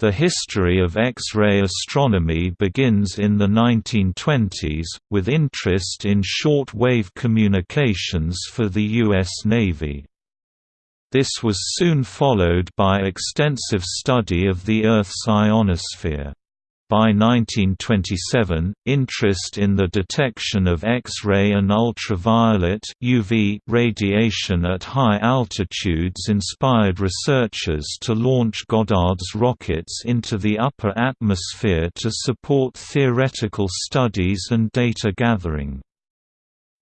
The history of X-ray astronomy begins in the 1920s, with interest in short-wave communications for the U.S. Navy. This was soon followed by extensive study of the Earth's ionosphere. By 1927, interest in the detection of X-ray and ultraviolet UV radiation at high altitudes inspired researchers to launch Goddard's rockets into the upper atmosphere to support theoretical studies and data gathering.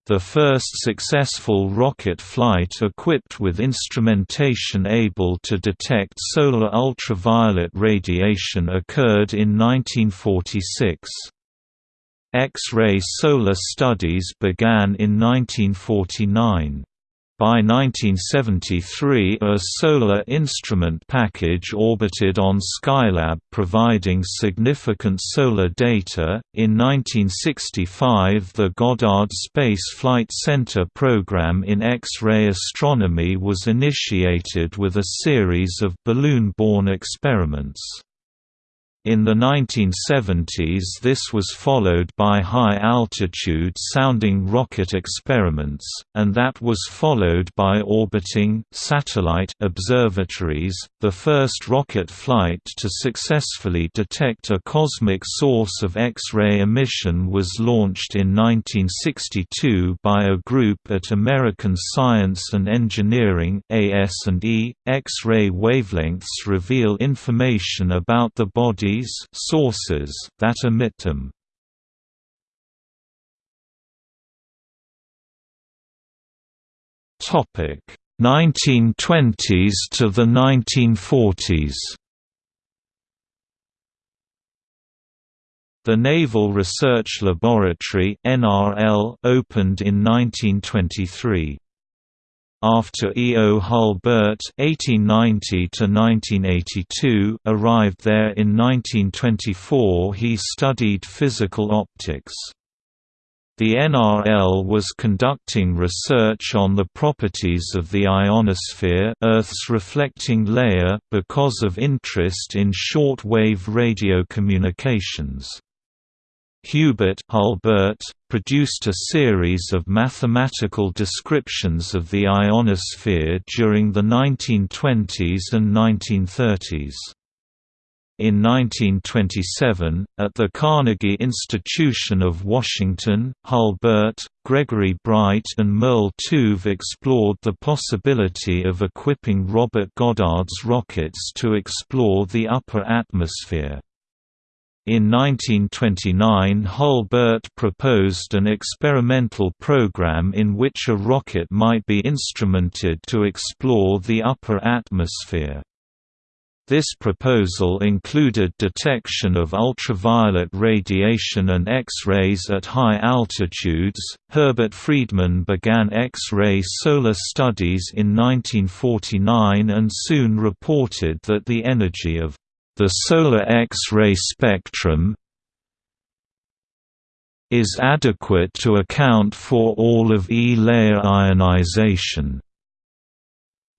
The first successful rocket flight equipped with instrumentation able to detect solar ultraviolet radiation occurred in 1946. X-ray solar studies began in 1949. By 1973 a solar instrument package orbited on Skylab providing significant solar data. In 1965 the Goddard Space Flight Center program in X-ray astronomy was initiated with a series of balloon-borne experiments. In the 1970s this was followed by high-altitude sounding rocket experiments, and that was followed by orbiting satellite observatories. The first rocket flight to successfully detect a cosmic source of X-ray emission was launched in 1962 by a group at American Science and Engineering (AS&E). X-ray wavelengths reveal information about the body sources that emit them. Topic 1920s to the 1940s. The Naval Research Laboratory (NRL) opened in 1923. After E. O. Hulbert (1890–1982) arrived there in 1924, he studied physical optics. The NRL was conducting research on the properties of the ionosphere Earth's reflecting layer because of interest in short-wave radio communications. Hubert Hulbert, produced a series of mathematical descriptions of the ionosphere during the 1920s and 1930s. In 1927, at the Carnegie Institution of Washington, Hulbert, Gregory Breit and Merle Tuve explored the possibility of equipping Robert Goddard's rockets to explore the upper atmosphere. In 1929 Hulbert proposed an experimental program in which a rocket might be instrumented to explore the upper atmosphere. This proposal included detection of ultraviolet radiation and X-rays at high altitudes. Herbert Friedman began X-ray solar studies in 1949 and soon reported that the energy of the solar X-ray spectrum is adequate to account for all of E-layer ionization.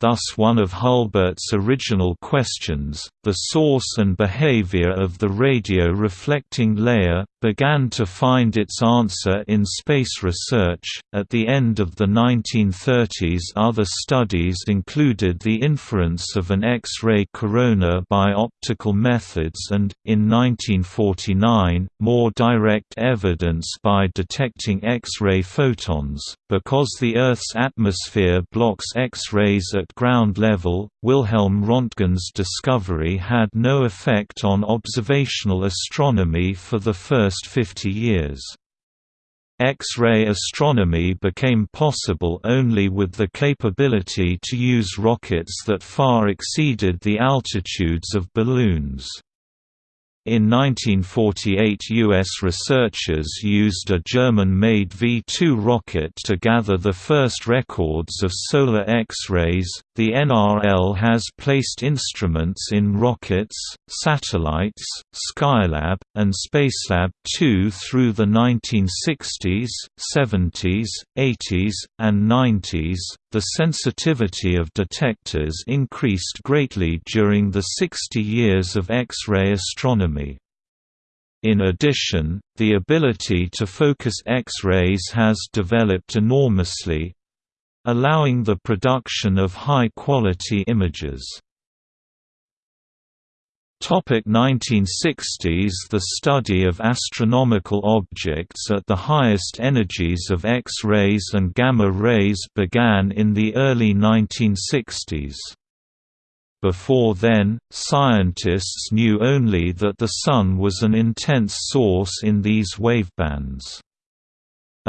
Thus one of Hulbert's original questions, the source and behavior of the radio reflecting layer, began to find its answer in space research. At the end of the 1930s, other studies included the inference of an X-ray corona by optical methods and, in 1949, more direct evidence by detecting X-ray photons. Because the Earth's atmosphere blocks X-rays at ground level, Wilhelm Röntgen's discovery had no effect on observational astronomy for the first 50 years. X-ray astronomy became possible only with the capability to use rockets that far exceeded the altitudes of balloons. In 1948 U.S. researchers used a German-made V-2 rocket to gather the first records of solar X-rays. The NRL has placed instruments in rockets, satellites, Skylab, and Spacelab 2 through the 1960s, 70s, 80s, and 90s. The sensitivity of detectors increased greatly during the 60 years of X-ray astronomy. In addition, the ability to focus X-rays has developed enormously, allowing the production of high-quality images. Topic 1960s The study of astronomical objects at the highest energies of X-rays and gamma rays began in the early 1960s. Before then, scientists knew only that the Sun was an intense source in these wavebands.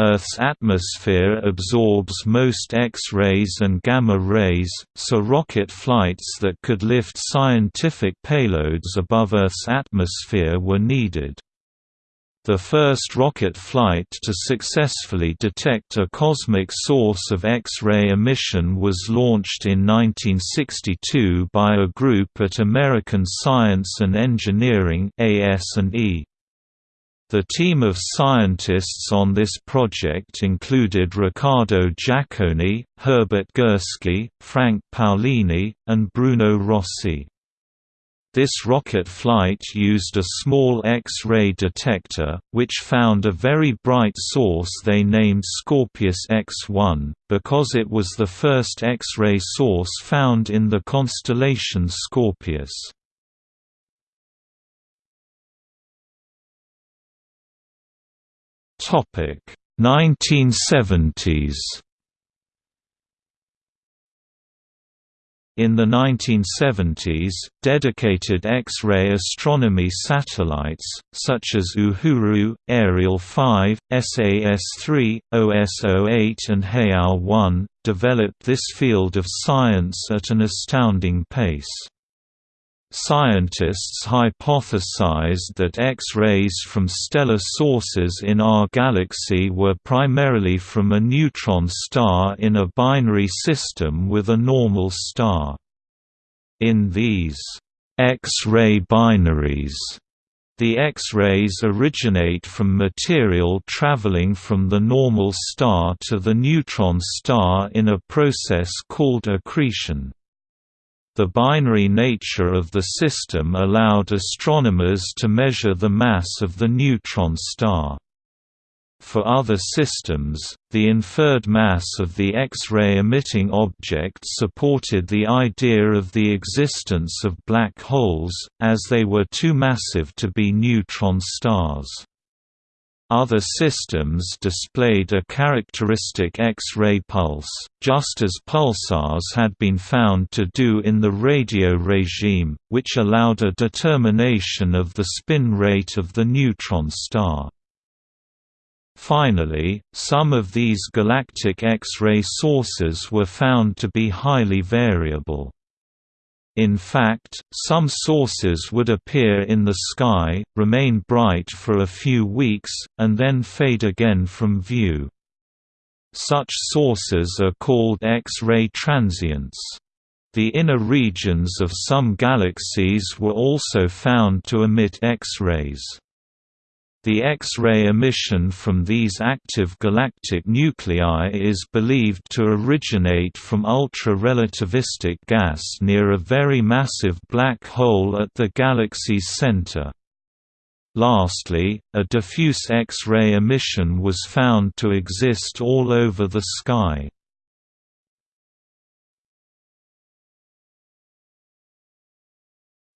Earth's atmosphere absorbs most X-rays and gamma rays, so rocket flights that could lift scientific payloads above Earth's atmosphere were needed. The first rocket flight to successfully detect a cosmic source of X-ray emission was launched in 1962 by a group at American Science and Engineering AS&E. The team of scientists on this project included Riccardo Giacconi, Herbert Gursky, Frank Paolini, and Bruno Rossi. This rocket flight used a small X-ray detector, which found a very bright source they named Scorpius X1, because it was the first X-ray source found in the constellation Scorpius. Topic 1970s In the 1970s, dedicated X-ray astronomy satellites, such as Uhuru, Ariel 5, SAS-3, OSO-8 and HEAO-1, developed this field of science at an astounding pace. Scientists hypothesized that X-rays from stellar sources in our galaxy were primarily from a neutron star in a binary system with a normal star. In these X-ray binaries, the X-rays originate from material traveling from the normal star to the neutron star in a process called accretion. The binary nature of the system allowed astronomers to measure the mass of the neutron star. For other systems, the inferred mass of the X-ray emitting object supported the idea of the existence of black holes, as they were too massive to be neutron stars. Other systems displayed a characteristic X-ray pulse, just as pulsars had been found to do in the radio regime, which allowed a determination of the spin rate of the neutron star. Finally, some of these galactic X-ray sources were found to be highly variable. In fact, some sources would appear in the sky, remain bright for a few weeks, and then fade again from view. Such sources are called X-ray transients. The inner regions of some galaxies were also found to emit X-rays. The X-ray emission from these active galactic nuclei is believed to originate from ultra-relativistic gas near a very massive black hole at the galaxy's center. Lastly, a diffuse X-ray emission was found to exist all over the sky.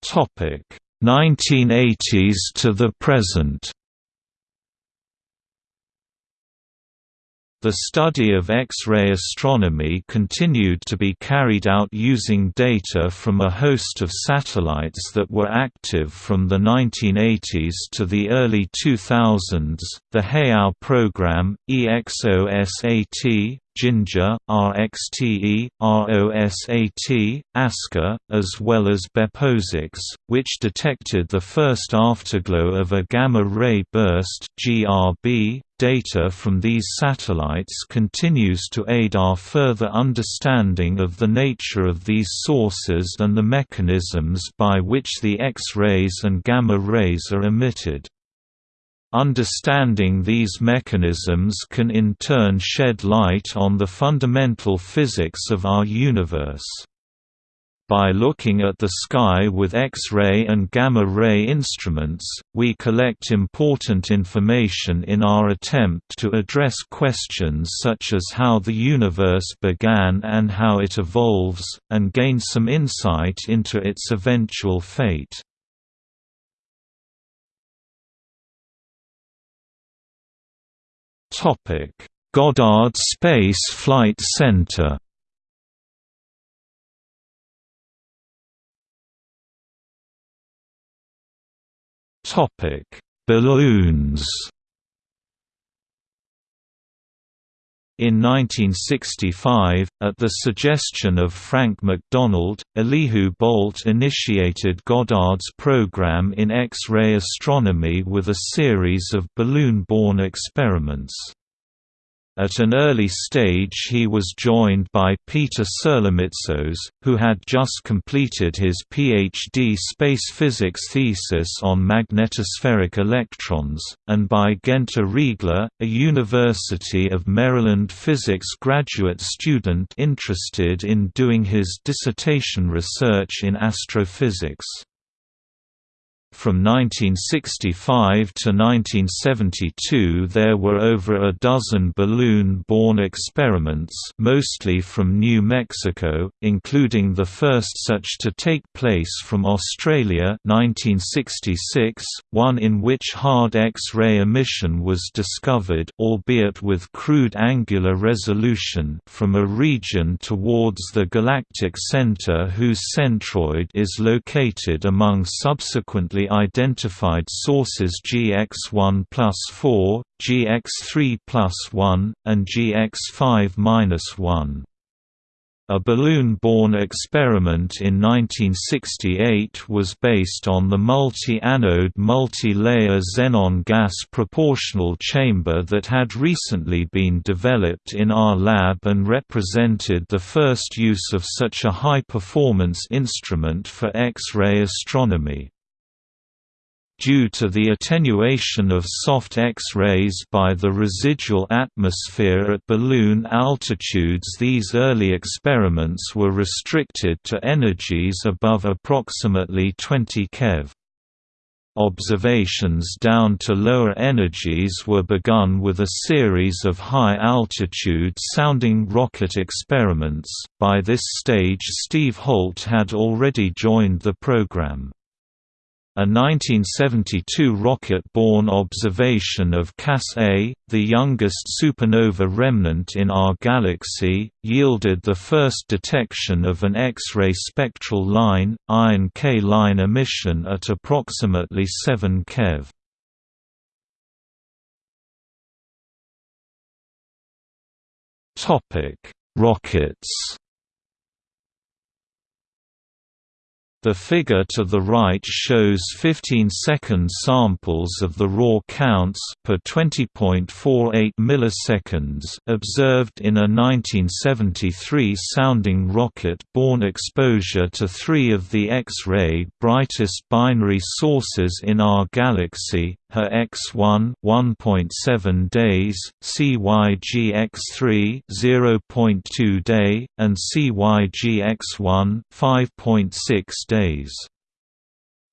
Topic 1980s to the present. The study of X-ray astronomy continued to be carried out using data from a host of satellites that were active from the 1980s to the early 2000s, the HEAO program, EXOSAT, Ginga, RXTE, ROSAT, ASCA, as well as BeppoSAX, which detected the first afterglow of a gamma-ray burst GRB. Data from these satellites continues to aid our further understanding of the nature of these sources and the mechanisms by which the X-rays and gamma rays are emitted. Understanding these mechanisms can in turn shed light on the fundamental physics of our universe. By looking at the sky with X-ray and gamma-ray instruments, we collect important information in our attempt to address questions such as how the universe began and how it evolves, and gain some insight into its eventual fate. Goddard Space Flight Center Topic: Balloons. In 1965, at the suggestion of Frank McDonald, Elihu Boldt initiated Goddard's program in X-ray astronomy with a series of balloon-borne experiments. At an early stage he was joined by Peter Serlemitsos, who had just completed his PhD space physics thesis on magnetospheric electrons, and by Guenter Riegler, a University of Maryland physics graduate student interested in doing his dissertation research in astrophysics. From 1965 to 1972 there were over a dozen balloon-borne experiments mostly from New Mexico, including the first such to take place from Australia 1966, one in which hard X-ray emission was discovered albeit with crude angular resolution from a region towards the galactic center whose centroid is located among subsequently identified sources GX1 plus 4, GX3 plus 1, and GX5 minus 1. A balloon-borne experiment in 1968 was based on the multi-anode multi-layer xenon gas proportional chamber that had recently been developed in our lab and represented the first use of such a high-performance instrument for X-ray astronomy. Due to the attenuation of soft X-rays by the residual atmosphere at balloon altitudes these early experiments were restricted to energies above approximately 20 keV. Observations down to lower energies were begun with a series of high-altitude sounding rocket experiments. By this stage Steve Holt had already joined the program. A 1972 rocket-borne observation of Cas-A, the youngest supernova remnant in our galaxy, yielded the first detection of an X-ray spectral line, iron K-line emission at approximately 7 keV. Rockets The figure to the right shows 15-second samples of the raw counts per 20.48 milliseconds observed in a 1973 sounding rocket-borne exposure to three of the X-ray brightest binary sources in our galaxy, her X1 1.7 days, CYGX3 0.2 day, and CYGX1 5.6 days days.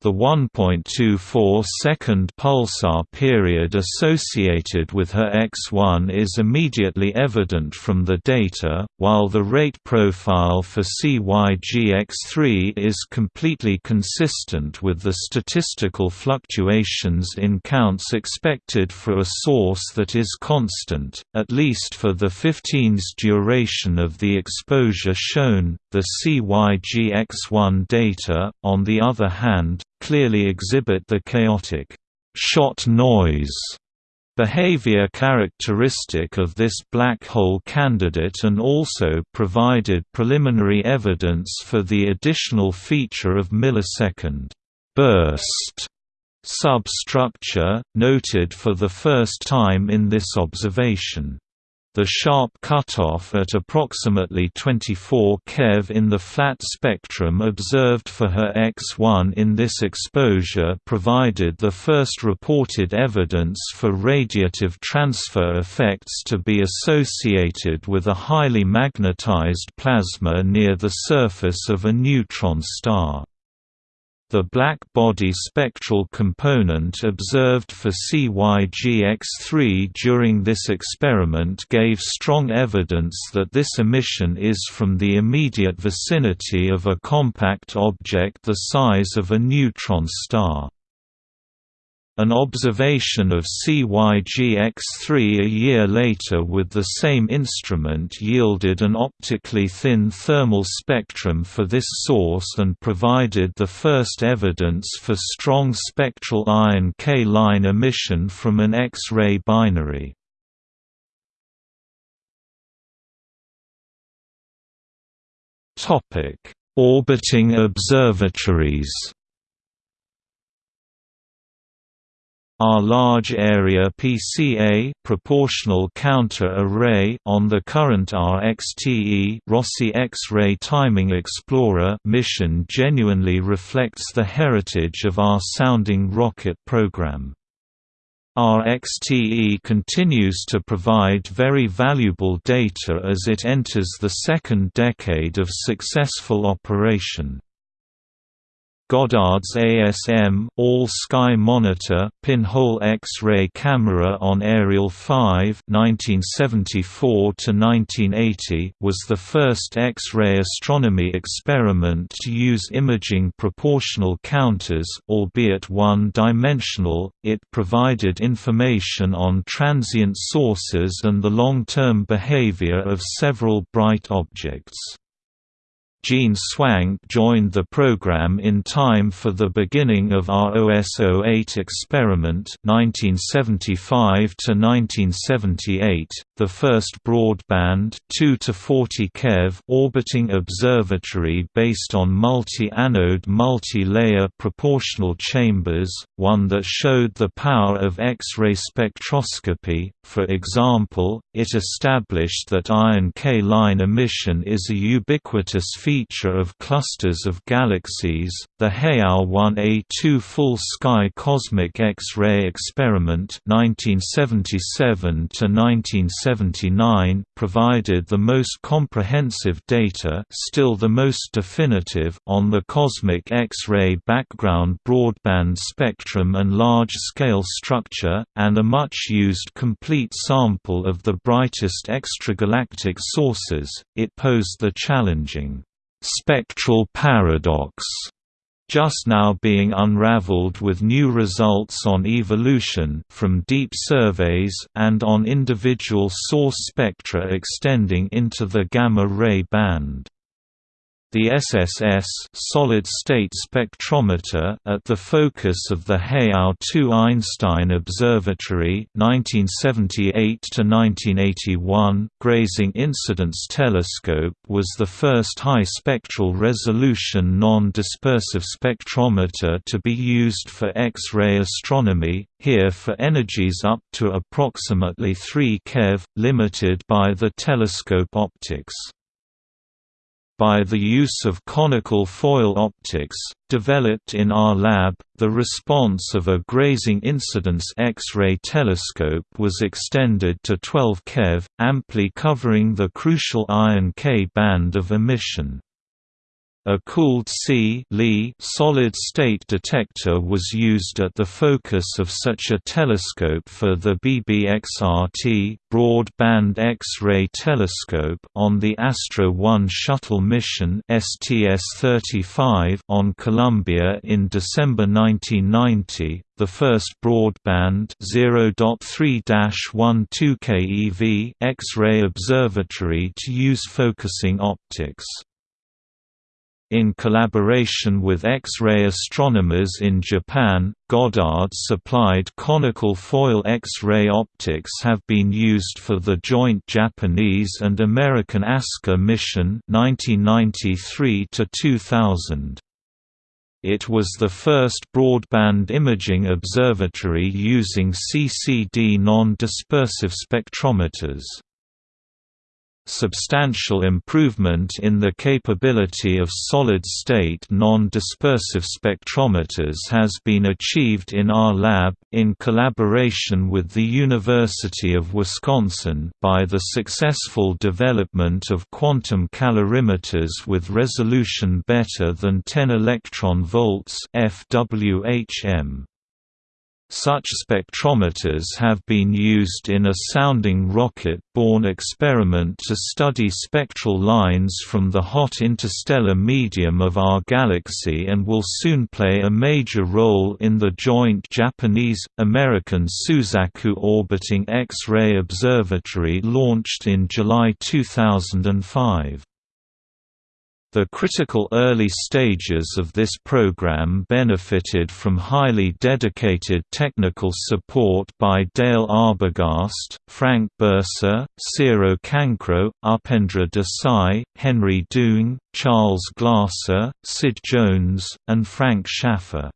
The 1.24-second pulsar period associated with her X1 is immediately evident from the data, while the rate profile for CYGX3 is completely consistent with the statistical fluctuations in counts expected for a source that is constant, at least for the 15's duration of the exposure shown. The CYGX1 data, on the other hand, clearly exhibit the chaotic shot noise behavior characteristic of this black hole candidate and also provided preliminary evidence for the additional feature of millisecond burst substructure, noted for the first time in this observation. The sharp cutoff at approximately 24 keV in the flat spectrum observed for her X1 in this exposure provided the first reported evidence for radiative transfer effects to be associated with a highly magnetized plasma near the surface of a neutron star. The black body spectral component observed for CYGX-3 during this experiment gave strong evidence that this emission is from the immediate vicinity of a compact object the size of a neutron star. An observation of CYGX-3 a year later with the same instrument yielded an optically thin thermal spectrum for this source and provided the first evidence for strong spectral iron K-line emission from an X-ray binary. Orbiting observatories Our large area PCA proportional counter array on the current RXTE Rossi X-ray Timing Explorer mission genuinely reflects the heritage of our sounding rocket program. RXTE continues to provide very valuable data as it enters the second decade of successful operation. Goddard's ASM All-Sky Monitor pinhole X-ray camera on Ariel 5 (1974–1980) was the first X-ray astronomy experiment to use imaging proportional counters albeit one-dimensional. It provided information on transient sources and the long-term behavior of several bright objects. Jean Swank joined the program in time for the beginning of our OSO-8 experiment 1975 1978, the first broadband 2 to 40 keV orbiting observatory based on multi-anode multi-layer proportional chambers, one that showed the power of X-ray spectroscopy. For example, it established that iron K-line emission is a ubiquitous feature feature of clusters of galaxies. The HEAO 1A2 full sky cosmic X-ray experiment (1977 to 1979) provided the most comprehensive data, still the most definitive, on the cosmic X-ray background broadband spectrum and large-scale structure, and a much-used complete sample of the brightest extragalactic sources. It posed the challenging spectral paradox just now being unraveled with new results on evolution from deep surveys and on individual source spectra extending into the gamma-ray band. The SSS solid-state spectrometer at the focus of the HEAO 2 Einstein Observatory (1978–1981) Grazing Incidence Telescope was the first high spectral resolution non-dispersive spectrometer to be used for X-ray astronomy, here for energies up to approximately 3 keV, limited by the telescope optics by the use of conical foil optics, developed in our lab, the response of a grazing incidence X-ray telescope was extended to 12 keV, amply covering the crucial iron K band of emission. A cooled C solid-state detector was used at the focus of such a telescope for the BBXRT broad-band X-ray telescope on the Astro 1 shuttle mission STS-35 on Columbia in December 1990, the first broadband 0.3-12 keV X-ray observatory to use focusing optics. In collaboration with X-ray astronomers in Japan, Goddard-supplied conical foil X-ray optics have been used for the joint Japanese and American ASCA mission 1993 -2000. It was the first broadband imaging observatory using CCD non-dispersive spectrometers. Substantial improvement in the capability of solid-state non-dispersive spectrometers has been achieved in our lab, in collaboration with the University of Wisconsin by the successful development of quantum calorimeters with resolution better than 10 electron volts FWHM. Such spectrometers have been used in a sounding rocket-borne experiment to study spectral lines from the hot interstellar medium of our galaxy and will soon play a major role in the joint Japanese-American Suzaku orbiting X-ray observatory launched in July 2005. The critical early stages of this program benefited from highly dedicated technical support by Dale Arbogast, Frank Burser, Ciro Cancro, Upendra Desai, Henry Doong, Charles Glasser, Sid Jones, and Frank Schaeffer.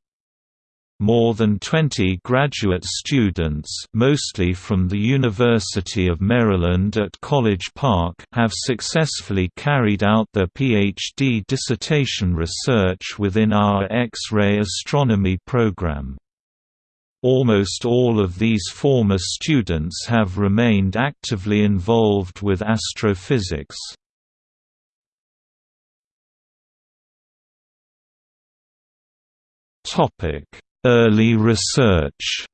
More than 20 graduate students mostly from the University of Maryland at College Park have successfully carried out their PhD dissertation research within our X-ray astronomy program. Almost all of these former students have remained actively involved with astrophysics. Topic Early research.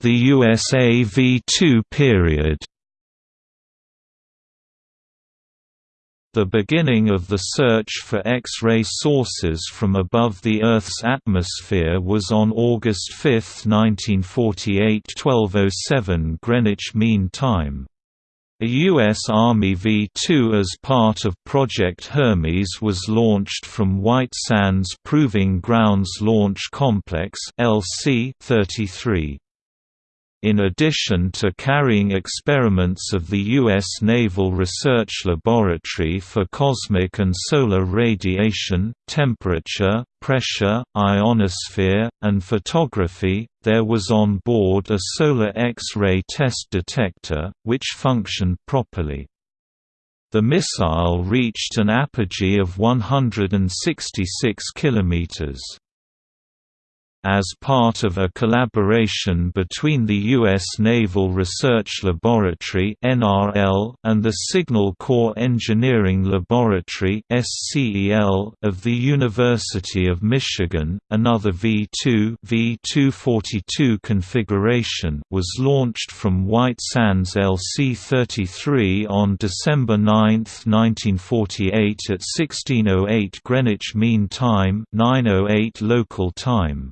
The USA V2 period. The beginning of the search for X-ray sources from above the Earth's atmosphere was on August 5, 1948 1207 Greenwich Mean Time. A U.S. Army V-2 as part of Project Hermes was launched from White Sands Proving Grounds Launch Complex LC-33. In addition to carrying experiments of the U.S. Naval Research Laboratory for cosmic and solar radiation, temperature, pressure, ionosphere, and photography, there was on board a solar X-ray test detector, which functioned properly. The missile reached an apogee of 166 kilometers. As part of a collaboration between the U.S. Naval Research Laboratory and the Signal Corps Engineering Laboratory of the University of Michigan, another V-2 V-242 configuration was launched from White Sands LC-33 on December 9, 1948 at 16:08 Greenwich Mean Time, 9:08 local time.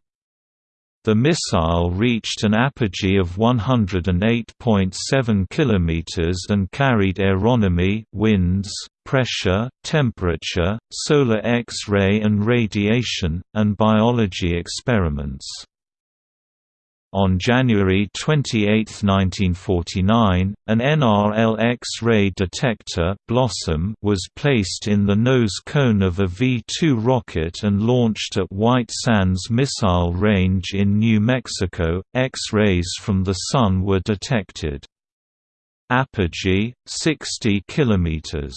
The missile reached an apogee of 108.7 km and carried aeronomy, winds, pressure, temperature, solar X-ray and radiation, and biology experiments. On January 28, 1949, an NRL X-ray detector Blossom was placed in the nose cone of a V-2 rocket and launched at White Sands Missile Range in New Mexico. X-rays from the Sun were detected. Apogee 60 kilometers.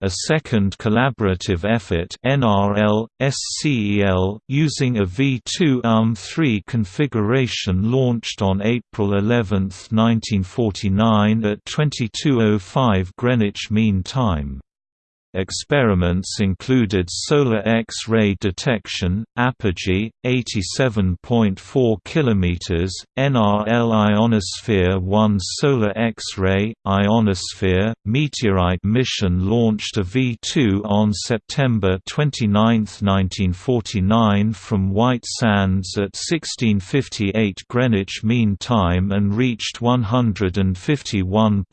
A second collaborative effort NRL, SCEL, using a V2 UM3 configuration launched on April 11, 1949 at 22.05 Greenwich Mean Time. Experiments included solar X-ray detection, apogee 87.4 km, NRL ionosphere 1 solar X-ray ionosphere meteorite mission launched a V2 on September 29, 1949 from White Sands at 1658 Greenwich Mean Time and reached 151.1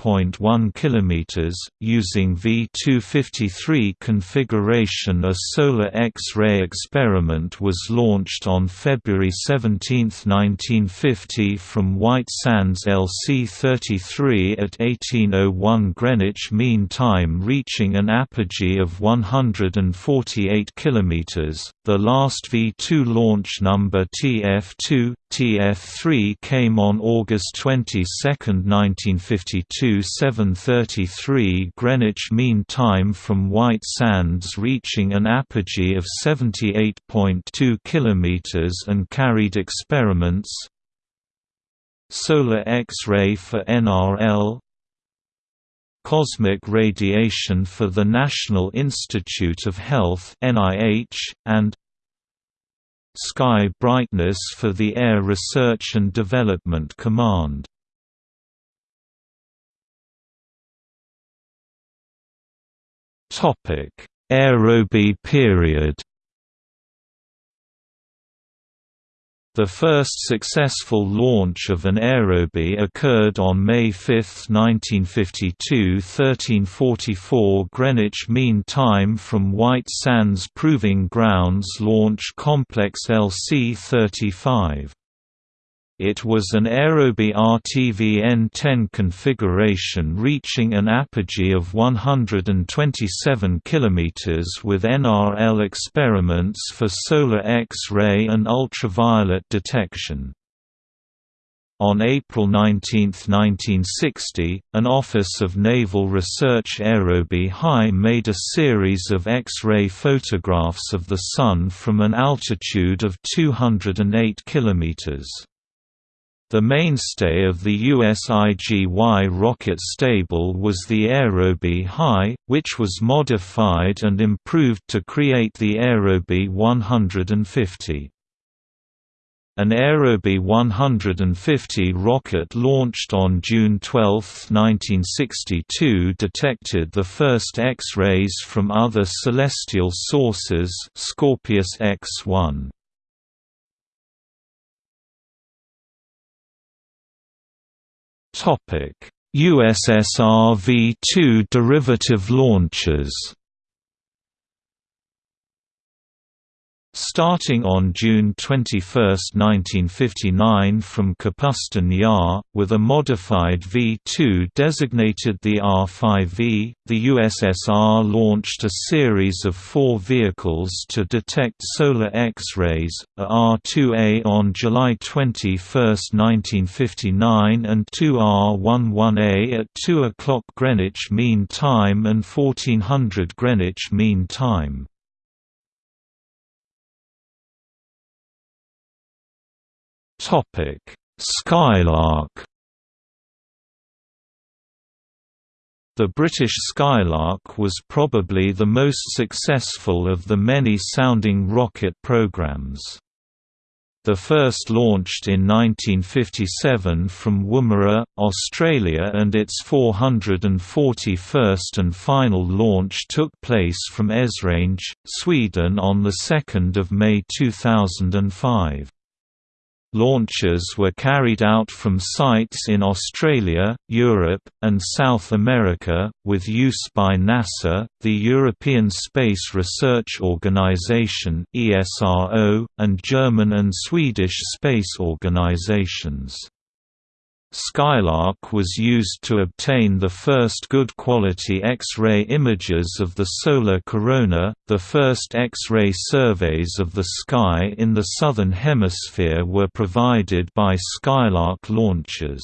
km using V250 33 configuration a solar X-ray experiment was launched on February 17, 1950 from White Sands LC-33 at 1801 Greenwich Mean Time reaching an apogee of 148 km. The last V2 launch number TF2, TF3 came on August 22, 1952 7.33 Greenwich Mean Time from White Sands reaching an apogee of 78.2 km and carried experiments Solar X-ray for NRL Cosmic radiation for the National Institute of Health and Sky brightness for the Air Research and Development Command. Aerobee period The first successful launch of an aerobee occurred on May 5, 1952 1344 Greenwich Mean Time from White Sands Proving Grounds Launch Complex LC-35. It was an Aerobee RTV-N10 configuration reaching an apogee of 127 km with NRL experiments for solar X-ray and ultraviolet detection. On April 19, 1960, an Office of Naval Research Aerobee High made a series of X-ray photographs of the Sun from an altitude of 208 kilometers. The mainstay of the USIGY rocket stable was the Aerobee High, which was modified and improved to create the Aerobee 150. An Aerobee 150 rocket launched on June 12, 1962 detected the first X-rays from other celestial sources Scorpius X-1. USSR V2 derivative launches Starting on June 21, 1959 from Kapustin Yar, with a modified V-2 designated the R-5V, the USSR launched a series of four vehicles to detect solar X-rays, a R-2A on July 21, 1959 and two R-11A at 2 o'clock Greenwich Mean Time and 1400 Greenwich Mean Time. Topic: Skylark. The British Skylark was probably the most successful of the many sounding rocket programs. The first launched in 1957 from Woomera, Australia and its 441st and final launch took place from Esrange, Sweden on 2 May 2005. Launches were carried out from sites in Australia, Europe, and South America, with use by NASA, the European Space Research Organisation and German and Swedish space organisations. Skylark was used to obtain the first good quality X-ray images of the solar corona. The first X-ray surveys of the sky in the southern hemisphere were provided by Skylark launchers.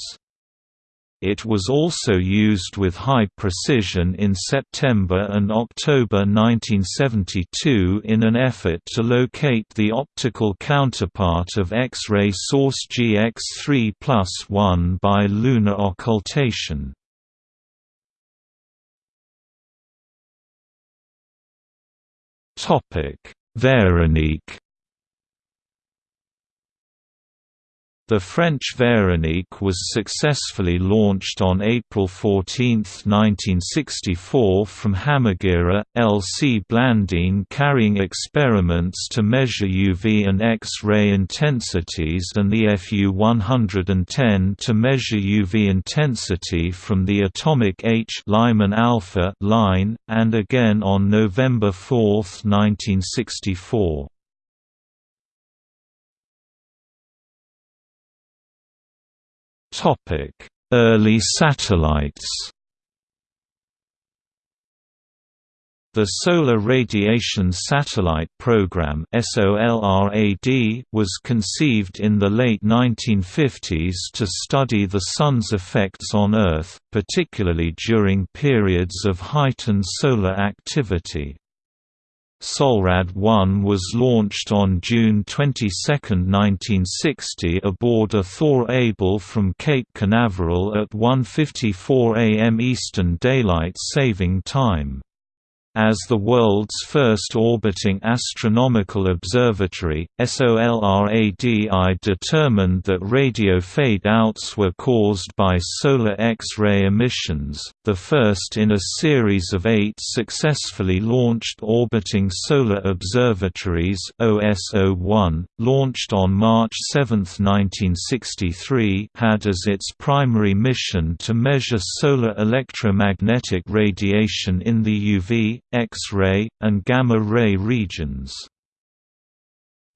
It was also used with high precision in September and October 1972 in an effort to locate the optical counterpart of X-ray source GX3 plus 1 by lunar occultation. Veronique The French Véronique was successfully launched on April 14, 1964 from Hammaguir, L.C. Blandine carrying experiments to measure UV and X-ray intensities and the Fu-110 to measure UV intensity from the atomic H Lyman alpha line, and again on November 4, 1964. Topic: Early satellites. The Solar Radiation Satellite Program was conceived in the late 1950s to study the Sun's effects on Earth, particularly during periods of heightened solar activity. SOLRAD-1 was launched on June 22, 1960 aboard a Thor Able from Cape Canaveral at 1.54 am Eastern Daylight Saving Time. As the world's first orbiting astronomical observatory, SOLRADI determined that radio fade-outs were caused by solar X-ray emissions, the first in a series of eight successfully launched orbiting solar observatories OSO-1, launched on March 7, 1963 had as its primary mission to measure solar electromagnetic radiation in the UV, X-ray, and gamma-ray regions.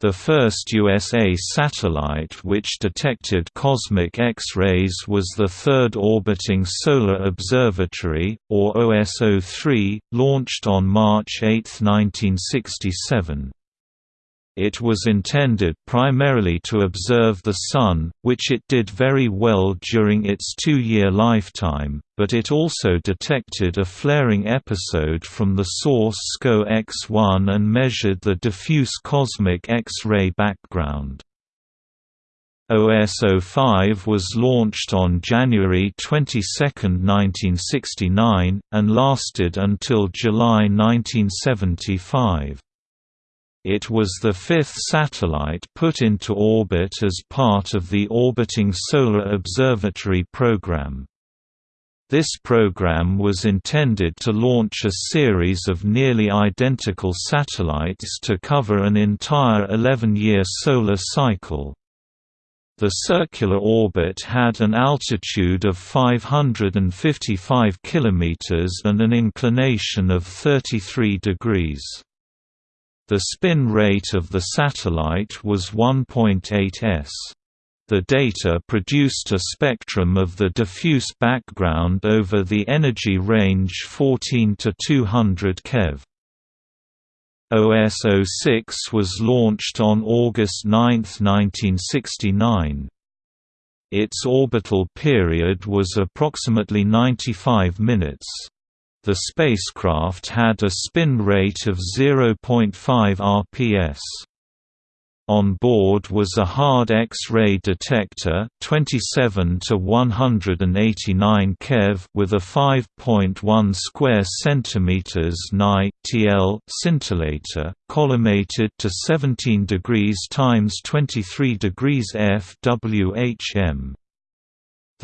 The first USA satellite which detected cosmic X-rays was the Third Orbiting Solar Observatory, or OSO-3, launched on March 8, 1967. It was intended primarily to observe the Sun, which it did very well during its two-year lifetime, but it also detected a flaring episode from the source SCO X1 and measured the diffuse cosmic X-ray background. OSO-5 was launched on January 22, 1969, and lasted until July 1975. It was the fifth satellite put into orbit as part of the Orbiting Solar Observatory program. This program was intended to launch a series of nearly identical satellites to cover an entire 11-year solar cycle. The circular orbit had an altitude of 555 km and an inclination of 33 degrees. The spin rate of the satellite was 1.8 s. The data produced a spectrum of the diffuse background over the energy range 14 to 200 keV. OSO-6 was launched on August 9, 1969. Its orbital period was approximately 95 minutes. The spacecraft had a spin rate of 0.5 rps. On board was a hard X-ray detector 27 to 189 keV with a 5.1 square centimeters Ni TL scintillator collimated to 17 degrees times 23 degrees FWHM.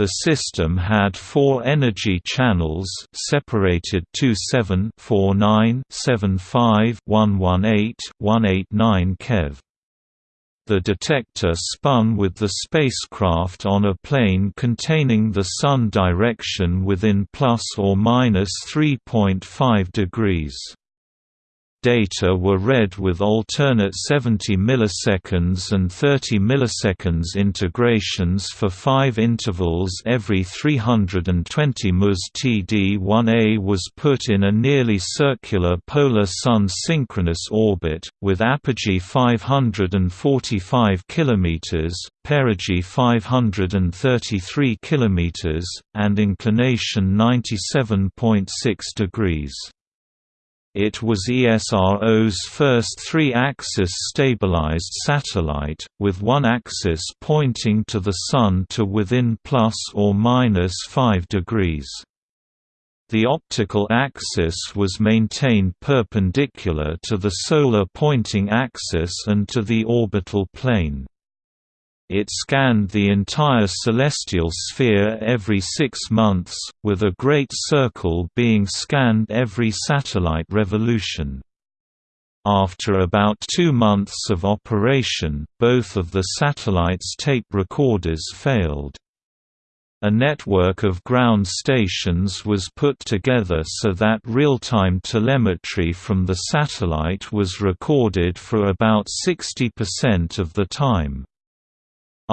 The system had four energy channels separated 27 49 75 118 189 keV. The detector spun with the spacecraft on a plane containing the Sun direction within plus or minus 3.5 degrees. Data were read with alternate 70 milliseconds and 30 milliseconds integrations for five intervals every 320 ms. TD-1A was put in a nearly circular polar sun synchronous orbit, with apogee 545 km, perigee 533 km, and inclination 97.6 degrees. It was ESRO's first three-axis stabilized satellite, with one axis pointing to the Sun to within plus or minus 5 degrees. The optical axis was maintained perpendicular to the solar pointing axis and to the orbital plane. It scanned the entire celestial sphere every six months, with a great circle being scanned every satellite revolution. After about two months of operation, both of the satellite's tape recorders failed. A network of ground stations was put together so that real-time telemetry from the satellite was recorded for about 60% of the time.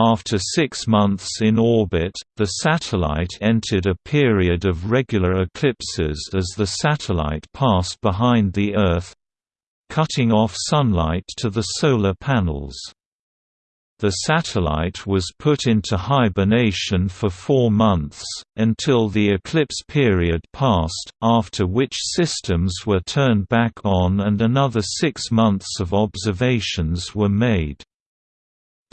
After six months in orbit, the satellite entered a period of regular eclipses as the satellite passed behind the Earth, cutting off sunlight to the solar panels. The satellite was put into hibernation for four months, until the eclipse period passed, after which systems were turned back on and another six months of observations were made.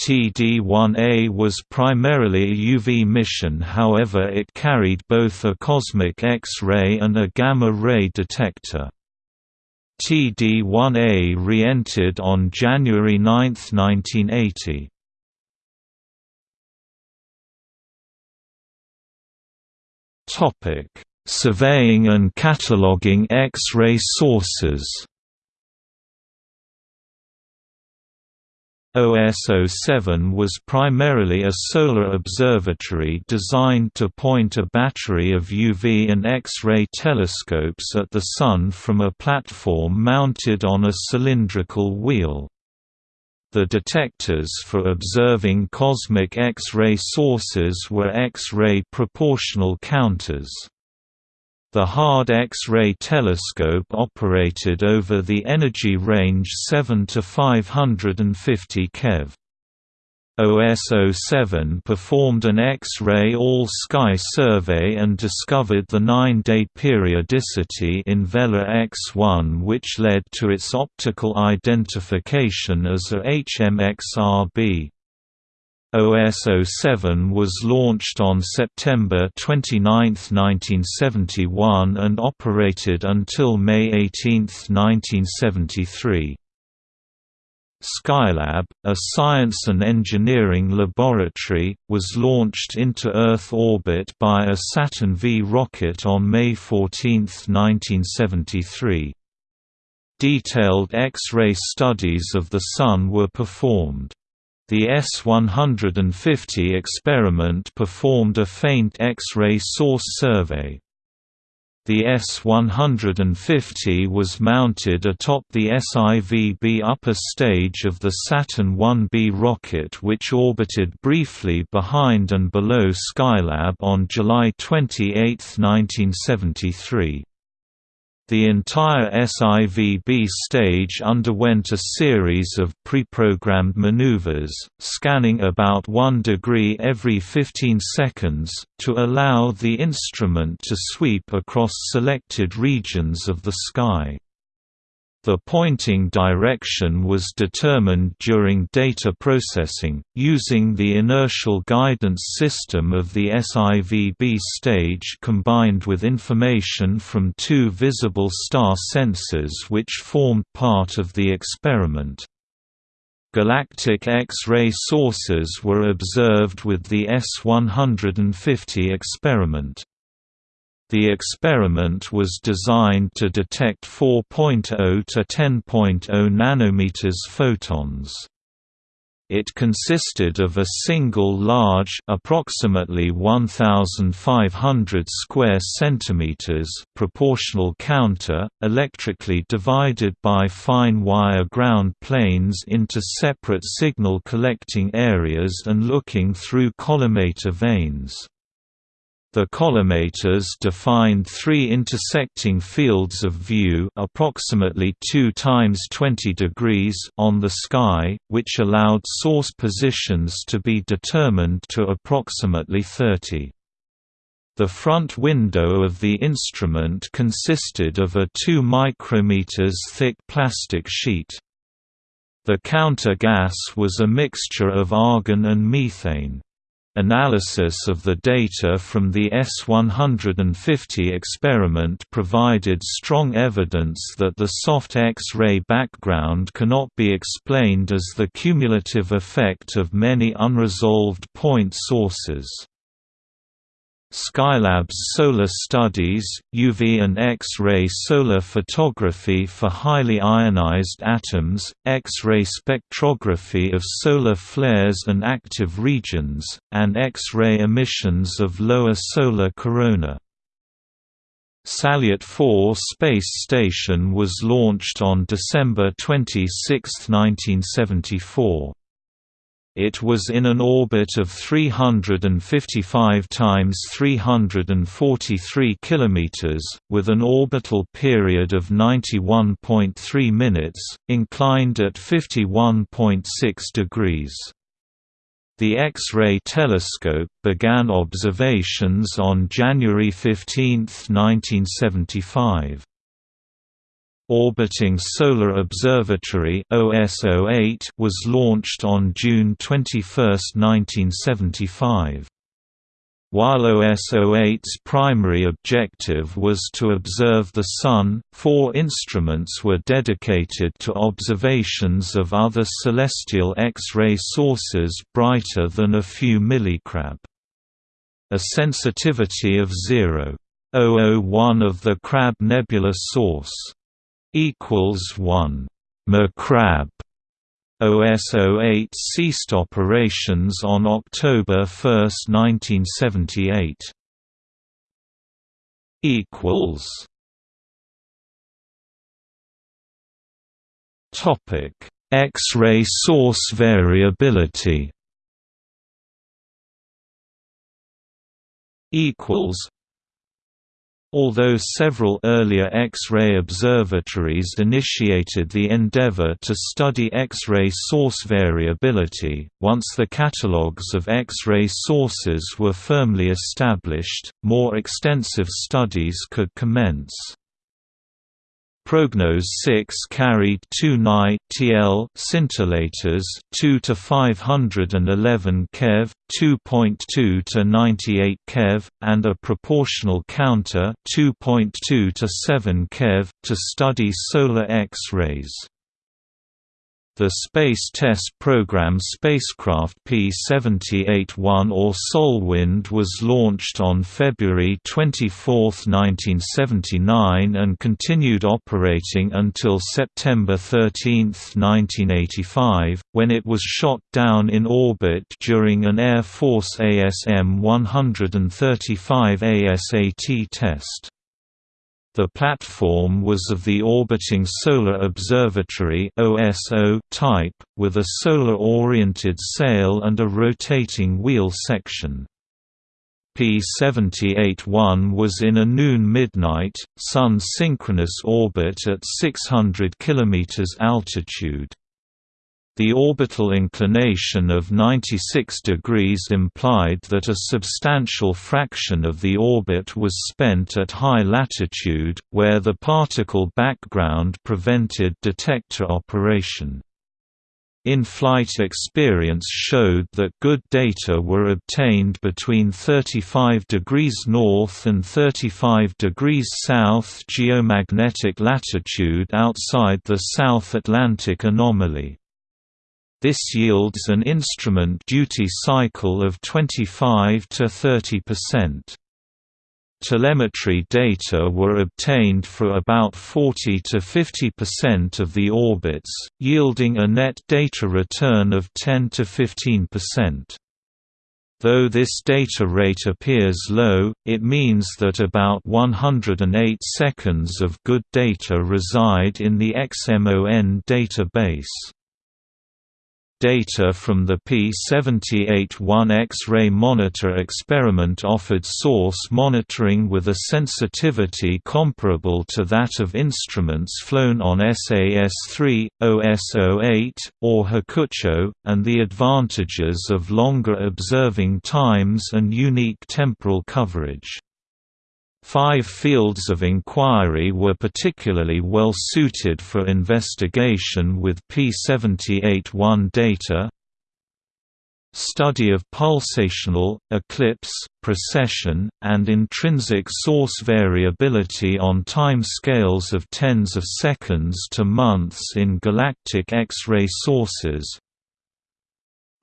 TD-1A was primarily a UV mission however it carried both a cosmic X-ray and a gamma-ray detector. TD-1A re-entered on January 9, 1980. Topic: Surveying and cataloging X-ray sources. OSO-7 was primarily a solar observatory designed to point a battery of UV and X-ray telescopes at the Sun from a platform mounted on a cylindrical wheel. The detectors for observing cosmic X-ray sources were X-ray proportional counters. The Hard X-ray telescope operated over the energy range 7 to 550 keV. OSO-7 performed an X-ray all-sky survey and discovered the nine-day periodicity in Vela X1 which led to its optical identification as a HMXRB. OSO-7 was launched on September 29, 1971 and operated until May 18, 1973. Skylab, a science and engineering laboratory, was launched into Earth orbit by a Saturn V rocket on May 14, 1973. Detailed X-ray studies of the Sun were performed. The S-150 experiment performed a faint X-ray source survey. The S-150 was mounted atop the SIVB upper stage of the Saturn 1B rocket which orbited briefly behind and below Skylab on July 28, 1973. The entire SIVB stage underwent a series of pre-programmed maneuvers, scanning about 1 degree every 15 seconds, to allow the instrument to sweep across selected regions of the sky. The pointing direction was determined during data processing, using the inertial guidance system of the SIVB stage combined with information from two visible star sensors which formed part of the experiment. Galactic X-ray sources were observed with the S-150 experiment. The experiment was designed to detect 4.0 to 10.0 nanometers photons. It consisted of a single large approximately 1500 square centimeters proportional counter, electrically divided by fine wire ground planes into separate signal collecting areas and looking through collimator vanes. The collimators defined three intersecting fields of view approximately 2 times 20 degrees on the sky, which allowed source positions to be determined to approximately 30. The front window of the instrument consisted of a 2 micrometers thick plastic sheet. The counter gas was a mixture of argon and methane. Analysis of the data from the S-150 experiment provided strong evidence that the soft X-ray background cannot be explained as the cumulative effect of many unresolved point sources. Skylab's solar studies, UV and X-ray solar photography for highly ionized atoms, X-ray spectrography of solar flares and active regions, and X-ray emissions of lower solar corona. Salyut 4 space station was launched on December 26, 1974. It was in an orbit of 355 times 343 kilometers, with an orbital period of 91.3 minutes, inclined at 51.6 degrees. The X-ray telescope began observations on January 15, 1975. Orbiting Solar Observatory was launched on June 21, 1975. While OSO-8's primary objective was to observe the Sun, four instruments were dedicated to observations of other celestial X-ray sources brighter than a few millicrab. A sensitivity of 0.001 of the Crab nebula source equals 1 McCrab. OSO-8 ceased operations on October 1, 1978. equals Topic: X-ray source variability. Equals Although several earlier X-ray observatories initiated the endeavor to study X-ray source variability, once the catalogues of X-ray sources were firmly established, more extensive studies could commence. Prognoz 6 carried two Ni TL scintillators 2 to 511 keV, 2.2 to 98 keV, and a proportional counter 2.2 to 7 keV to study solar X-rays. The Space Test Program spacecraft P-78-1 or SolWind was launched on February 24, 1979 and continued operating until September 13, 1985, when it was shot down in orbit during an Air Force ASM-135 ASAT test. The platform was of the Orbiting Solar Observatory type, with a solar-oriented sail and a rotating wheel section. P-78-1 was in a noon-midnight, Sun-synchronous orbit at 600 km altitude. The orbital inclination of 96 degrees implied that a substantial fraction of the orbit was spent at high latitude, where the particle background prevented detector operation. In-flight experience showed that good data were obtained between 35 degrees north and 35 degrees south geomagnetic latitude outside the South Atlantic anomaly. This yields an instrument duty cycle of 25 to 30%. Telemetry data were obtained for about 40 to 50% of the orbits, yielding a net data return of 10 to 15%. Though this data rate appears low, it means that about 108 seconds of good data reside in the XMON database. Data from the P-78-1 X-ray monitor experiment offered source monitoring with a sensitivity comparable to that of instruments flown on SAS-3, OSO-8, or Hakucho, and the advantages of longer observing times and unique temporal coverage. Five fields of inquiry were particularly well suited for investigation with P78-1 data Study of pulsational, eclipse, precession, and intrinsic source variability on time scales of tens of seconds to months in galactic X-ray sources.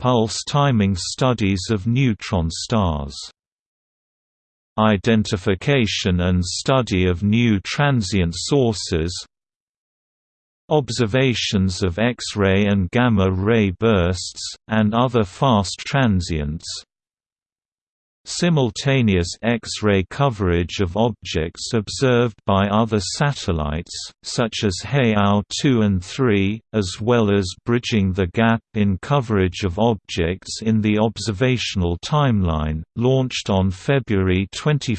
Pulse timing studies of neutron stars Identification and study of new transient sources observations of X-ray and gamma-ray bursts, and other fast transients Simultaneous X-ray coverage of objects observed by other satellites, such as HEAO 2 and 3, as well as bridging the gap in coverage of objects in the observational timeline, launched on February 21,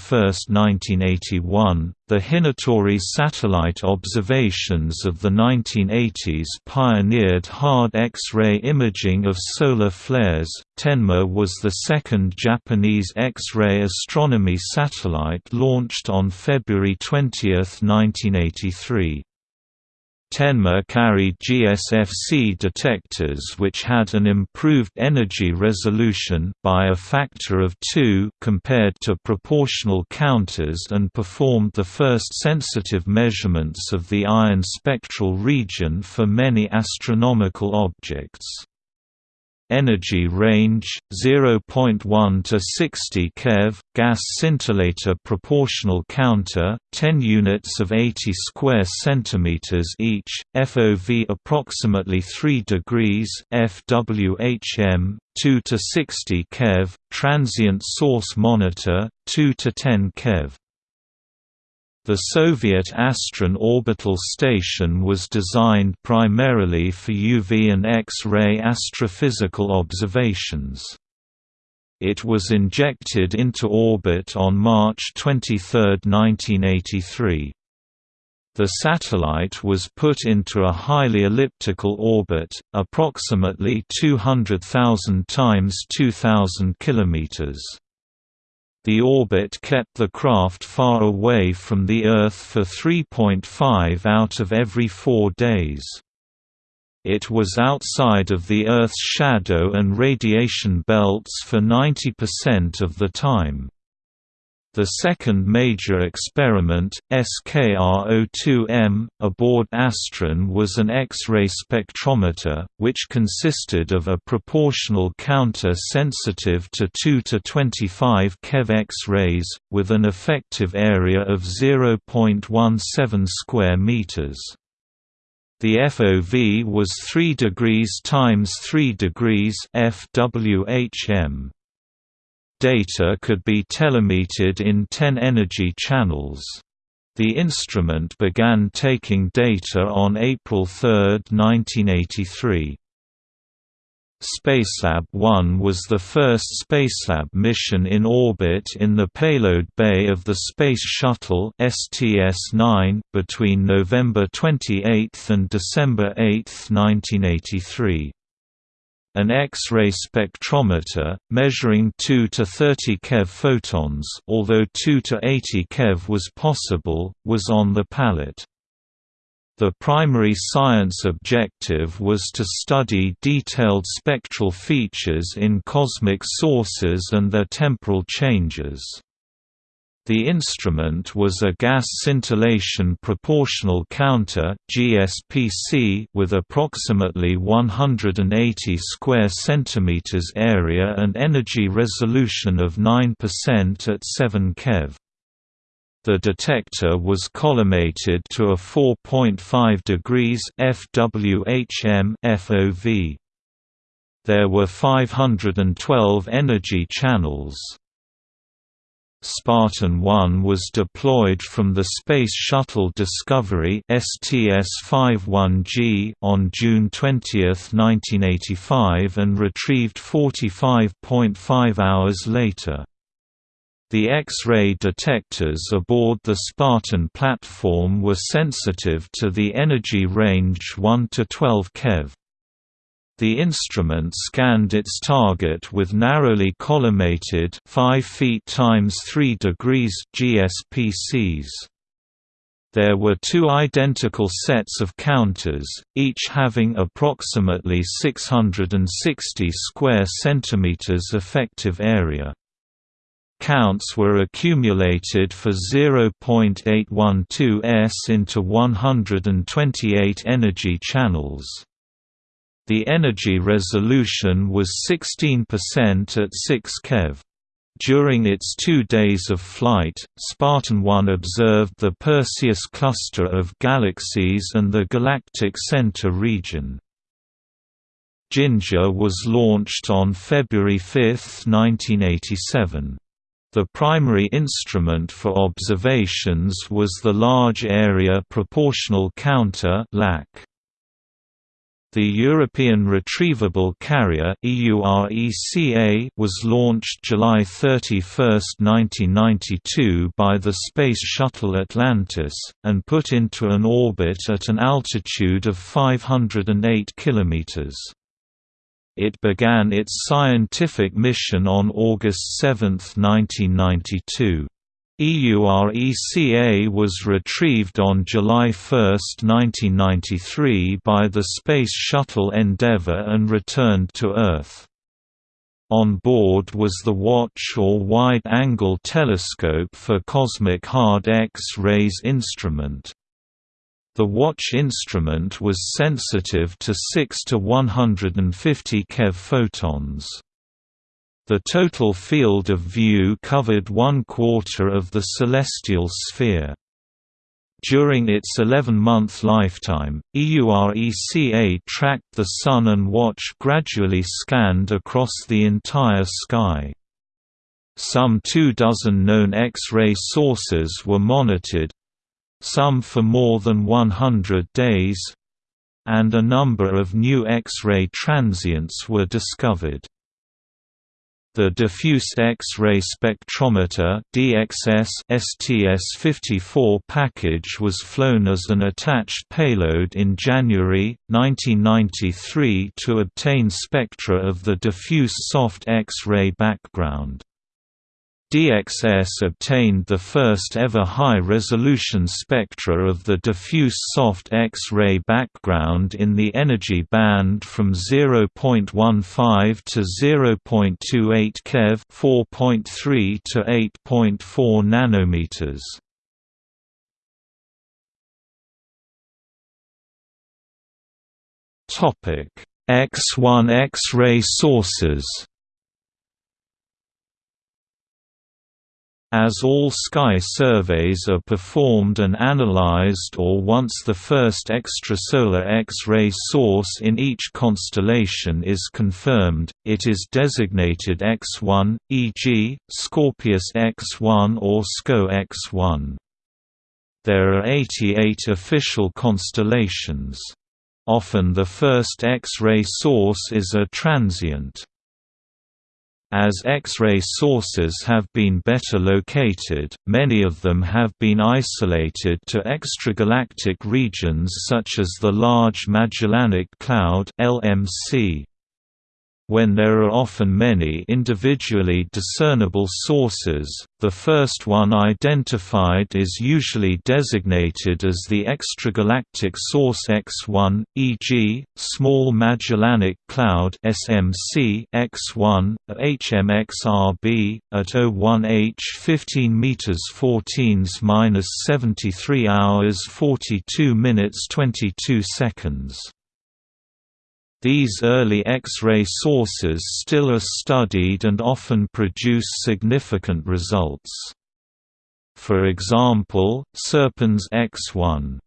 1981. The Hinotori satellite observations of the 1980s pioneered hard X-ray imaging of solar flares. Tenma was the second Japanese X-ray astronomy satellite launched on February 20, 1983. Tenma carried GSFC detectors which had an improved energy resolution by a factor of 2 compared to proportional counters and performed the first sensitive measurements of the iron spectral region for many astronomical objects energy range 0.1 to 60 keV gas scintillator proportional counter 10 units of 80 square centimeters each FOV approximately 3 degrees FWHM 2 to 60 keV transient source monitor 2 to 10 keV the Soviet Astron orbital station was designed primarily for UV and X-ray astrophysical observations. It was injected into orbit on March 23, 1983. The satellite was put into a highly elliptical orbit, approximately 200,000 times 2,000 kilometers. The orbit kept the craft far away from the Earth for 3.5 out of every four days. It was outside of the Earth's shadow and radiation belts for 90% of the time. The second major experiment, SKR-02M, aboard Astron was an X-ray spectrometer, which consisted of a proportional counter sensitive to 2 to 25 keV X-rays, with an effective area of 0.17 square meters. The FOV was 3 degrees times 3 degrees FWHM data could be telemetered in 10 energy channels. The instrument began taking data on April 3, 1983. Spacelab 1 was the first Spacelab mission in orbit in the payload bay of the Space Shuttle STS-9 between November 28 and December 8, 1983. An X-ray spectrometer, measuring 2 to 30 keV photons although 2 to 80 keV was possible, was on the pallet. The primary science objective was to study detailed spectral features in cosmic sources and their temporal changes. The instrument was a gas scintillation proportional counter (GSPC) with approximately 180 square centimeters area and energy resolution of 9% at 7 keV. The detector was collimated to a 4.5 degrees FWHM FOV. There were 512 energy channels. Spartan 1 was deployed from the Space Shuttle Discovery STS-51G on June 20, 1985 and retrieved 45.5 hours later. The X-ray detectors aboard the Spartan platform were sensitive to the energy range 1 to 12 keV. The instrument scanned its target with narrowly collimated 5 feet times 3 degrees GSPCs. There were two identical sets of counters, each having approximately 660 square centimeters effective area. Counts were accumulated for 0.812 s into 128 energy channels. The energy resolution was 16% at 6 keV. During its two days of flight, Spartan 1 observed the Perseus cluster of galaxies and the galactic center region. Ginga was launched on February 5, 1987. The primary instrument for observations was the Large Area Proportional Counter LAC. The European Retrievable Carrier was launched July 31, 1992 by the Space Shuttle Atlantis, and put into an orbit at an altitude of 508 km. It began its scientific mission on August 7, 1992. EURECA was retrieved on July 1, 1993 by the Space Shuttle Endeavour and returned to Earth. On board was the Watch or Wide-Angle Telescope for Cosmic Hard X-rays instrument. The watch instrument was sensitive to 6 to 150 keV photons. The total field of view covered one quarter of the celestial sphere. During its 11-month lifetime, EURECA tracked the Sun and Watch gradually scanned across the entire sky. Some two dozen known X-ray sources were monitored—some for more than 100 days—and a number of new X-ray transients were discovered. The Diffuse X-ray Spectrometer DXS STS-54 package was flown as an attached payload in January, 1993 to obtain spectra of the diffuse soft X-ray background. DXS obtained the first ever high-resolution spectra of the diffuse soft X-ray background in the energy band from 0.15 to 0.28 keV 4.3 to 8.4 nanometers. X1 X-ray sources As all sky surveys are performed and analyzed or once the first extrasolar X-ray source in each constellation is confirmed, it is designated X1, e.g., Scorpius X1 or SCO X1. There are 88 official constellations. Often the first X-ray source is a transient. As X-ray sources have been better located, many of them have been isolated to extragalactic regions such as the Large Magellanic Cloud LMC. When there are often many individually discernible sources, the first one identified is usually designated as the extragalactic source X1, e.g., Small Magellanic Cloud SMC X1, HMXRB, at 01H 15 meters 14s-73 hours 42 minutes 22 seconds. These early X-ray sources still are studied and often produce significant results. For example, Serpens X1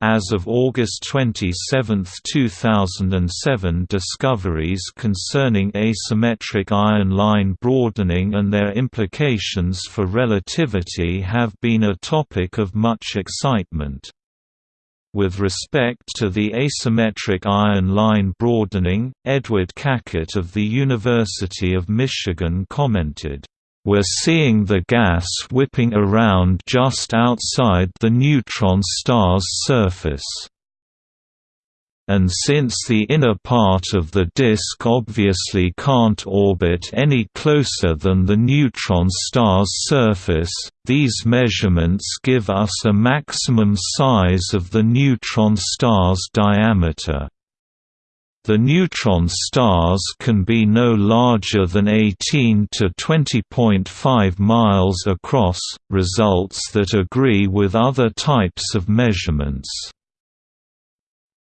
as of August 27, 2007 discoveries concerning asymmetric iron line broadening and their implications for relativity have been a topic of much excitement. With respect to the asymmetric iron line broadening, Edward Cackett of the University of Michigan commented, "...we're seeing the gas whipping around just outside the neutron star's surface." And since the inner part of the disk obviously can't orbit any closer than the neutron star's surface, these measurements give us a maximum size of the neutron star's diameter. The neutron stars can be no larger than 18 to 20.5 miles across, results that agree with other types of measurements.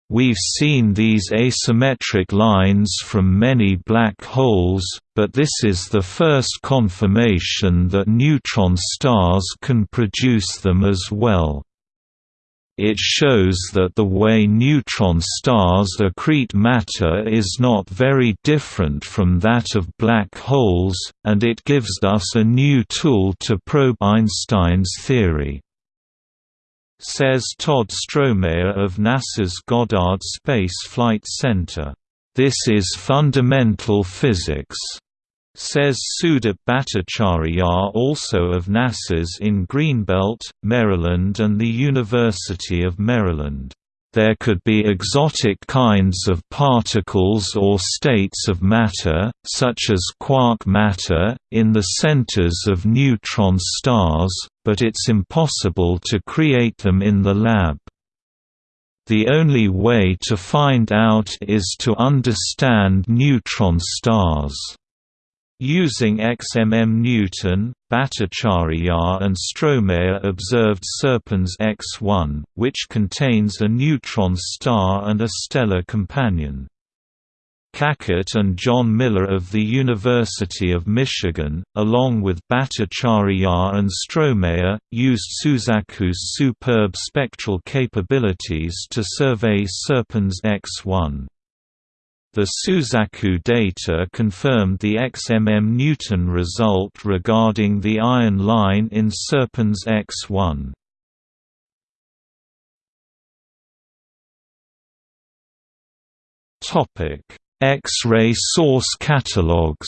We've seen these asymmetric lines from many black holes, but this is the first confirmation that neutron stars can produce them as well. It shows that the way neutron stars accrete matter is not very different from that of black holes, and it gives us a new tool to probe Einstein's theory says Tod Strohmayer of NASA's Goddard Space Flight Center. This is fundamental physics, says Sudip Bhattacharyya also of NASA's in Greenbelt, Maryland and the University of Maryland. There could be exotic kinds of particles or states of matter, such as quark matter, in the centers of neutron stars, but it's impossible to create them in the lab. The only way to find out is to understand neutron stars. Using XMM Newton, Bhattacharyya and Strohmayer observed Serpens X1, which contains a neutron star and a stellar companion. Cackett and Jon Miller of the University of Michigan, along with Bhattacharyya and Strohmayer, used Suzaku's superb spectral capabilities to survey Serpens X1. The Suzaku data confirmed the XMM Newton result regarding the iron line in Serpens X1. X-ray source catalogs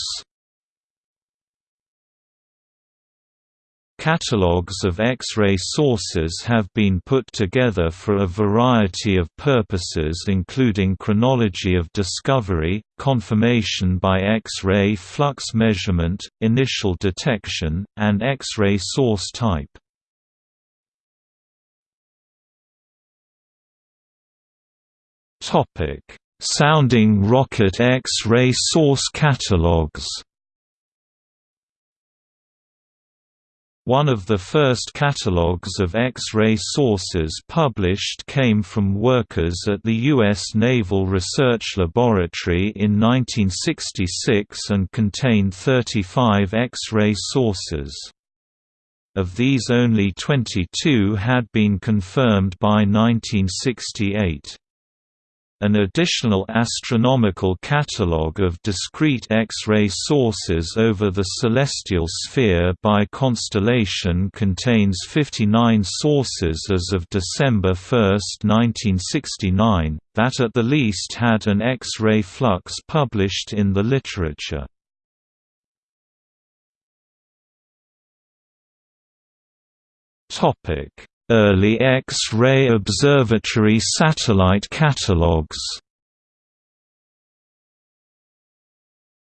Catalogues of X-ray sources have been put together for a variety of purposes including chronology of discovery, confirmation by X-ray flux measurement, initial detection, and X-ray source type. Sounding rocket X-ray source catalogues One of the first catalogues of X-ray sources published came from workers at the U.S. Naval Research Laboratory in 1966 and contained 35 X-ray sources. Of these only 22 had been confirmed by 1968. An additional astronomical catalogue of discrete X-ray sources over the celestial sphere by constellation contains 59 sources as of December 1, 1969, that at the least had an X-ray flux published in the literature. Early X-ray observatory satellite catalogues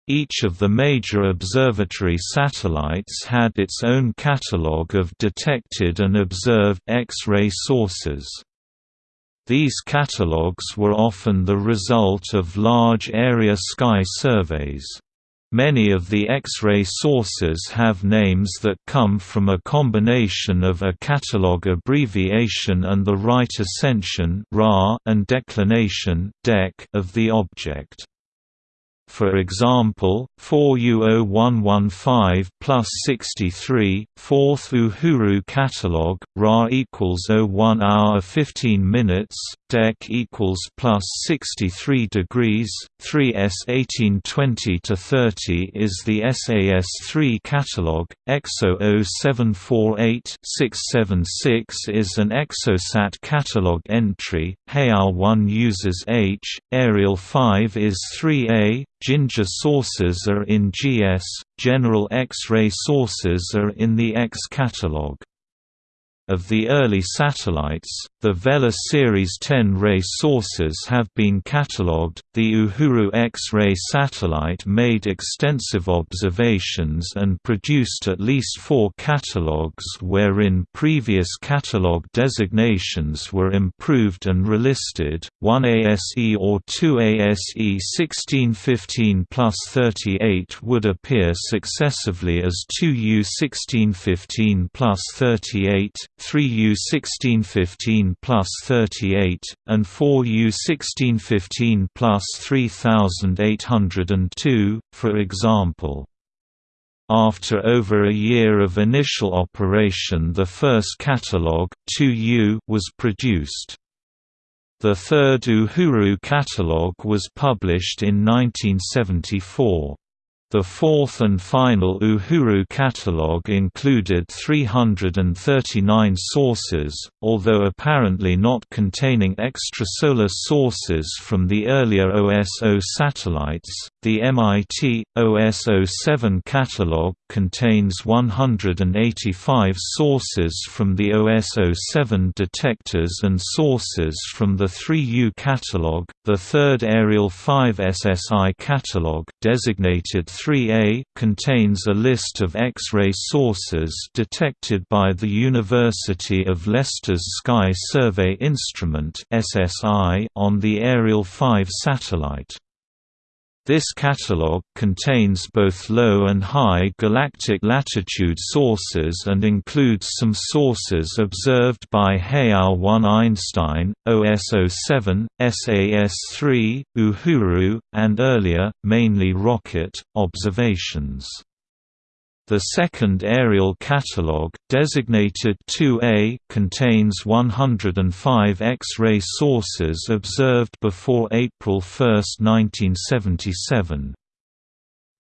Each of the major observatory satellites had its own catalogue of detected and observed X-ray sources. These catalogues were often the result of large area sky surveys. Many of the X-ray sources have names that come from a combination of a catalog abbreviation and the right ascension and declination of the object. For example, 4U0115 plus 63, 4th Uhuru catalog, Ra equals 01 hour 15 minutes, Dec equals plus 63 degrees, 3S 1820 to 30 is the SAS3 catalog, EXO 0748 676 is an EXOSAT catalog entry, HAL 1 uses H, Ariel 5 is 3A, Ginga sources are in GS, general X-ray sources are in the X catalog. Of the early satellites, the Vela Series 10 ray sources have been catalogued. The Uhuru X-ray satellite made extensive observations and produced at least four catalogues wherein previous catalogue designations were improved and relisted. 1 ASE or 2 ASE 1615 plus 38 would appear successively as 2U 1615 plus 38 3U 1615 plus 38, and 4U 1615 plus 3802, for example. After over a year of initial operation the first catalogue 2U was produced. The third Uhuru catalogue was published in 1974. The fourth and final Uhuru catalogue included 339 sources, although apparently not containing extrasolar sources from the earlier OSO satellites. The MIT OSO-7 catalogue contains 185 sources from the OSO-7 detectors and sources from the 3U catalogue. The third Ariel 5 SSI catalogue, designated 3A contains a list of X-ray sources detected by the University of Leicester's Sky Survey Instrument on the Ariel 5 satellite. This catalogue contains both low and high galactic latitude sources and includes some sources observed by HEAO 1 Einstein, OSO-7, SAS-3, Uhuru, and earlier, mainly rocket, observations. The second Ariel catalogue, designated 2A, contains 105 X-ray sources observed before April 1, 1977.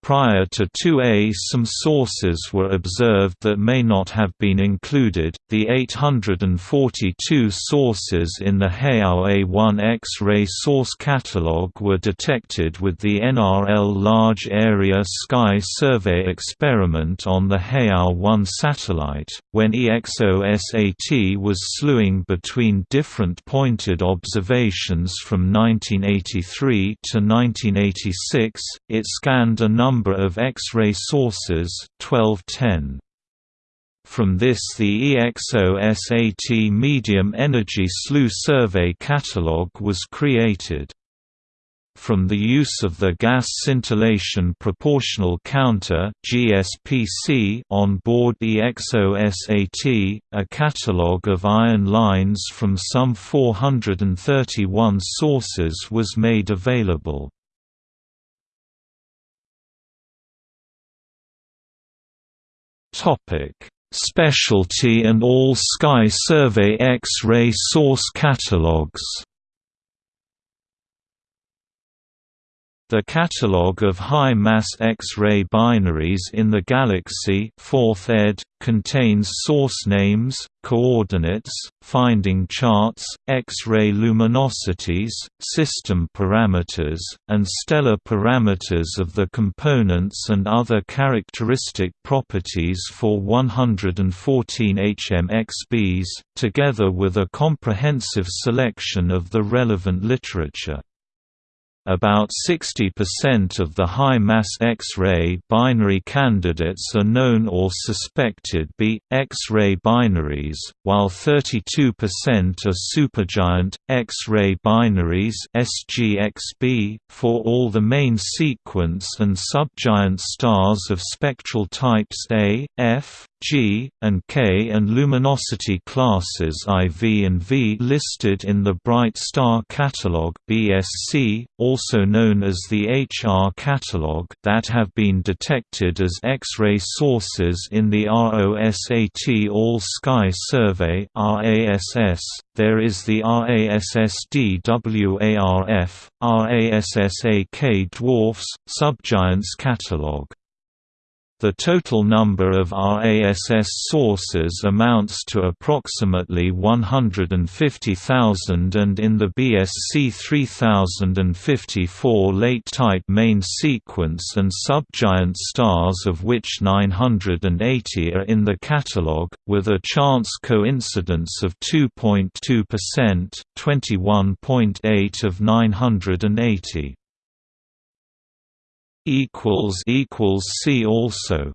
Prior to 2A some sources were observed that may not have been included. The 842 sources in the HEAO A1 X-ray source catalog were detected with the NRL Large Area Sky Survey experiment on the HEAO 1 satellite, when EXOSAT was slewing between different pointed observations from 1983 to 1986. It scanned a number number of X-ray sources 1210. From this the EXOSAT Medium Energy Slew Survey Catalog was created. From the use of the Gas Scintillation Proportional Counter on board EXOSAT, a catalogue of iron lines from some 431 sources was made available. Specialty and All-Sky Survey X-ray source catalogs. The catalogue of high-mass X-ray binaries in the galaxy 4th ed. contains source names, coordinates, finding charts, X-ray luminosities, system parameters, and stellar parameters of the components and other characteristic properties for 114 HMXBs, together with a comprehensive selection of the relevant literature. About 60% of the high-mass X-ray binary candidates are known or suspected be X-ray binaries, while 32% are supergiant X-ray binaries (SGXB) for all the main sequence and subgiant stars of spectral types A, F, G, and K and luminosity classes IV and V listed in the Bright Star Catalog BSC, also known as the HR Catalog that have been detected as X-ray sources in the ROSAT All-Sky Survey RASS. There is the RASSDWARF, RASSAK Dwarfs, Subgiants Catalog. The total number of RASS sources amounts to approximately 150,000 and in the BSC 3054 late-type main sequence and subgiant stars of which 980 are in the catalogue, with a chance coincidence of 2.2% 21.8 of 980 equals equals see also